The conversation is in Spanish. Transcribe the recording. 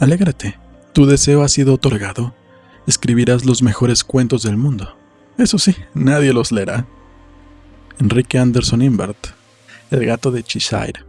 Alégrate, tu deseo ha sido otorgado. Escribirás los mejores cuentos del mundo. Eso sí, nadie los leerá. Enrique Anderson Imbert, El gato de Cheshire,